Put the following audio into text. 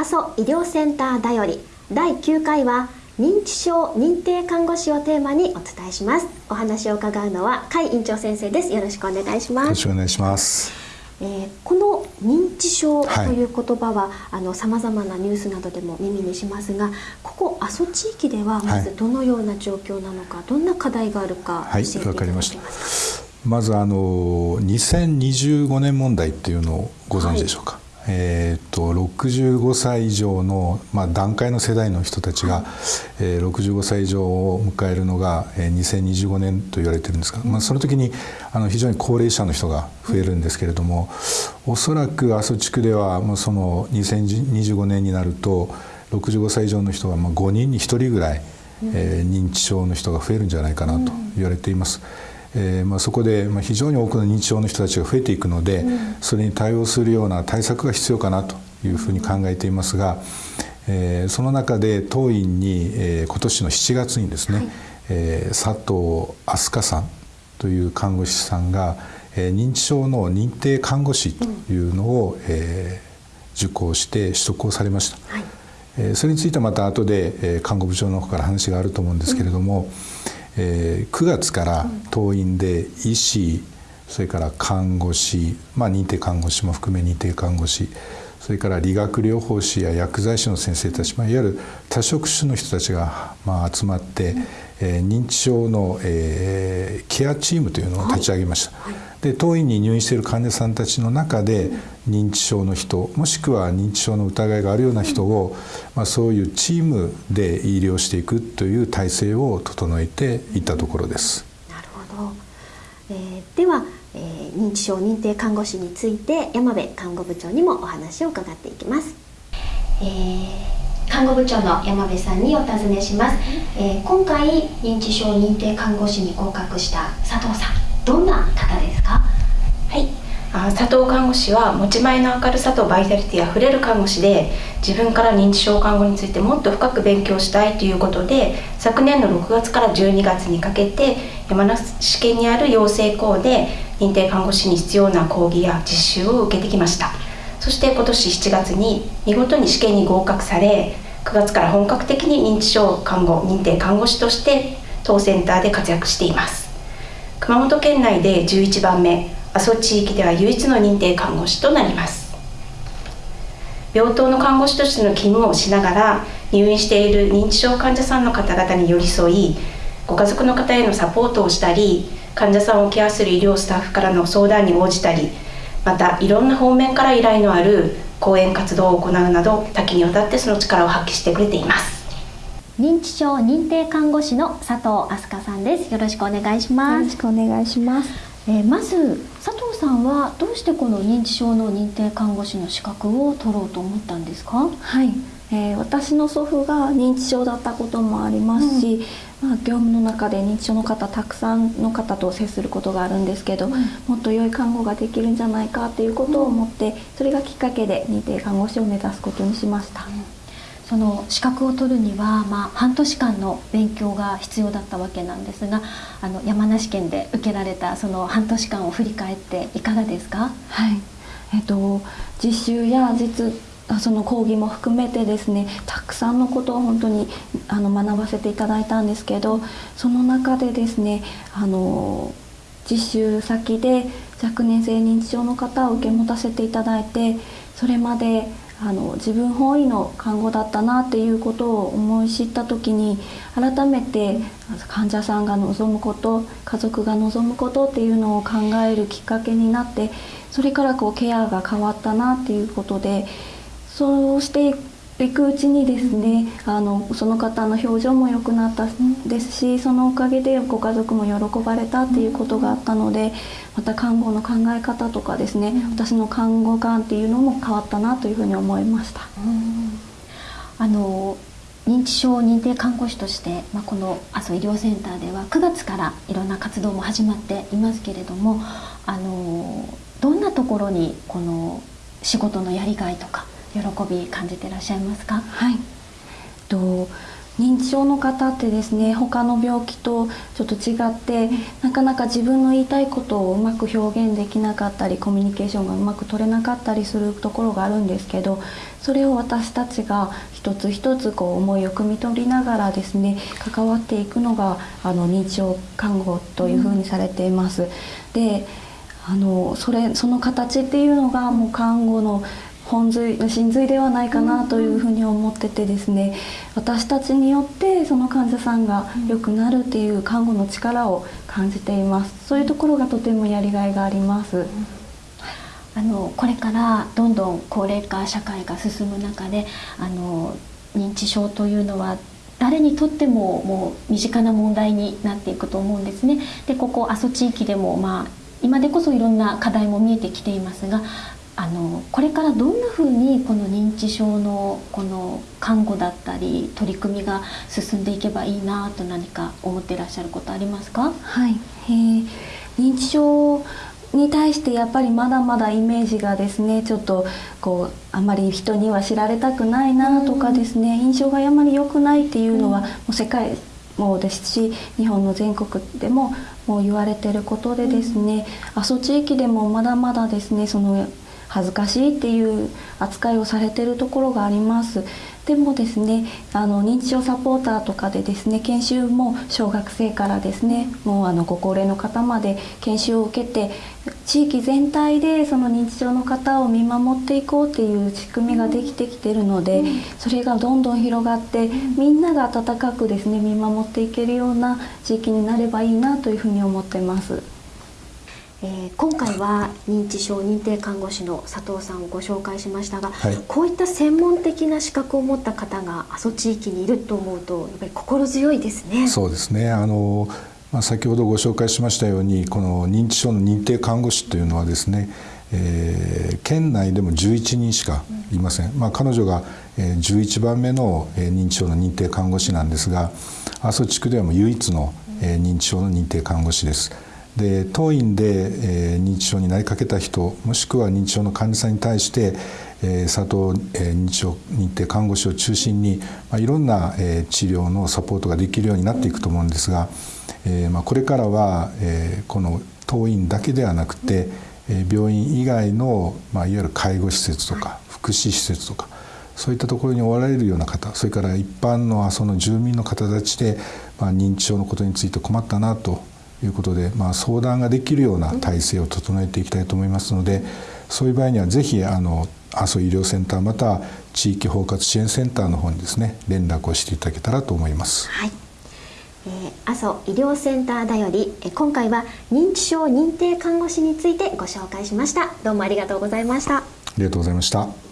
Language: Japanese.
阿蘇医療センターだより第9回は認知症認定看護師をテーマにお伝えします。お話を伺うのは甲斐院長先生です。よろしくお願いします。よろしくお願いします。えー、この認知症という言葉は、はい、あの様々なニュースなどでも耳にしますがここ阿蘇地域ではまずどのような状況なのか、はい、どんな課題があるか教えていただけますか、はいまずあの2025年問題っていうのをご存知でしょうか、はい、えーと、65歳以上の、まあ、段階の世代の人たちが、えー、65歳以上を迎えるのが、えー、2025年と言われてるんですが、まあ、その時にあの非常に高齢者の人が増えるんですけれども、おそらく阿蘇地区ではもうその2025年になると65歳以上の人がまあ5人に1人ぐらい、えー、認知症の人が増えるんじゃないかなと言われています。えーまあ、そこで、まあ、非常に多くの認知症の人たちが増えていくので、うん、それに対応するような対策が必要かなというふうに考えていますが、えー、その中で当院に、えー、今年の7月にですね、はい、えー、佐藤飛鳥さんという看護師さんが、えー、認知症の認定看護師というのを、うん、えー、受講して取得をされました。はい。えー、それについてはまた後で、えー、看護部長の方から話があると思うんですけれども、うんえー、9月から党員で医師それから看護師、まあ、認定看護師も含め認定看護師それから理学療法士や薬剤師の先生たち、まあ、いわゆる多職種の人たちが、まあ、集まって、えー、認知症の、えー、ケアチームというのを立ち上げました。はいはいで当院に入院している患者さんたちの中で認知症の人もしくは認知症の疑いがあるような人を、まあ、そういうチームで医療していくという体制を整えていったところです。なるほど、えー、では、えー、認知症認定看護師について山部看護部長にもお話を伺っていきます。えー、看護部長の山部さんにお尋ねします、えー、今回認知症認定看護師に合格した佐藤さんどんな方ですか？佐藤看護師は持ち前の明るさとバイタリティあふれる看護師で自分から認知症看護についてもっと深く勉強したいということで昨年の6月から12月にかけて山梨県にある養成校で認定看護師に必要な講義や実習を受けてきました。そして今年7月に見事に試験に合格され9月から本格的に認知症看護認定看護師として当センターで活躍しています。熊本県内で11番目。阿蘇地域では唯一の認定看護師となります。病棟の看護師としての勤務をしながら入院している認知症患者さんの方々に寄り添いご家族の方へのサポートをしたり患者さんをケアする医療スタッフからの相談に応じたりまたいろんな方面から依頼のある講演活動を行うなど多岐にわたってその力を発揮してくれています。認知症認定看護師の佐藤飛鳥さんです。よろしくお願いします。よろしくお願いします、えー、まず佐藤さんはどうしてこの認知症の認定看護師の資格を取ろうと思ったんですか？はい、えー、私の祖父が認知症だったこともありますし、うん、まあ、業務の中で認知症の方たくさんの方と接することがあるんですけど、うん、もっと良い看護ができるんじゃないかっていうことを思って、それがきっかけで認定看護師を目指すことにしました。その資格を取るには、まあ、半年間の勉強が必要だったわけなんですがあの山梨県で受けられたその半年間を振り返っていかがですか、はい。えっと、実習や実その講義も含めてですねたくさんのことを本当にあの学ばせていただいたんですけどその中でですねあの実習先で若年性認知症の方を受け持たせていただいてそれまであの自分本位の看護だったなっていうことを思い知った時に改めて患者さんが望むこと家族が望むことっていうのを考えるきっかけになってそれからこうケアが変わったなっていうことでそうしていくうちにですねあのその方の表情も良くなったですしそのおかげでご家族も喜ばれたっていうことがあったのでまた看護の考え方とかですね、私の看護観っていうのも変わったなというふうに思いました。あの認知症認定看護師として、まあ、この阿蘇医療センターでは9月からいろんな活動も始まっていますけれどもあのどんなところにこの仕事のやりがいとか喜び感じていらっしゃいますか？はい。と認知症の方ってですね他の病気とちょっと違ってなかなか自分の言いたいことをうまく表現できなかったりコミュニケーションがうまく取れなかったりするところがあるんですけどそれを私たちが一つ一つこう思いを汲み取りながらですね関わっていくのがあの認知症看護というふうにされています。であのそれその形っていうのがもう看護の本髄真髄ではないかなというふうに思っててですね私たちによってその患者さんが良くなるっていう看護の力を感じていますそういうところがとてもやりがいがあります。あのこれからどんどん高齢化社会が進む中であの認知症というのは誰にとってももう身近な問題になっていくと思うんですね。でここ阿蘇地域でもまあ今でこそいろんな課題も見えてきていますがあのこれからどんなふうにこの認知症のこの看護だったり取り組みが進んでいけばいいなと何か思っていらっしゃることありますか？はい、えー、認知症に対してやっぱりまだまだイメージがですねちょっとこうあまり人には知られたくないなとかですね印象があまり良くないっていうのはもう世界もですし日本の全国でももう言われてることでですね阿蘇地域でもまだまだですねその恥ずかしいっていう扱いをされてるところがありますでもですねあの認知症サポーターとかでですね研修も小学生からですねもうあのご高齢の方まで研修を受けて地域全体でその認知症の方を見守っていこうっていう仕組みができてきてるので、それがどんどん広がってみんなが温かくですね見守っていけるような地域になればいいなというふうに思ってます。えー、今回は認知症認定看護師の佐藤さんをご紹介しましたが、はい、こういった専門的な資格を持った方が阿蘇地域にいると思うとやっぱり心強いですね。そうですねあのまあ、先ほどご紹介しましたようにこの認知症の認定看護師というのはですね、えー、県内でも11人しかいません、まあ、彼女が11番目の認知症の認定看護師なんですが阿蘇地区ではもう唯一の認知症の認定看護師です。で当院で、えー、認知症になりかけた人もしくは認知症の患者さんに対して、えー、佐藤、えー、認知症認定看護師を中心に、まあ、いろんな、えー、治療のサポートができるようになっていくと思うんですが、えーまあ、これからは、えー、この当院だけではなくて、えー、病院以外の、まあ、いわゆる介護施設とか福祉施設とかそういったところにおられるような方それから一般のその住民の方たちで、まあ、認知症のことについて困ったなということで、まあ、相談ができるような体制を整えていきたいと思いますのでそういう場合にはぜひあの阿蘇医療センターまたは地域包括支援センターの方にですね連絡をしていただけたらと思います。はい。えー、阿蘇医療センターだより今回は認知症認定看護師についてご紹介しました。どうもありがとうございました。ありがとうございました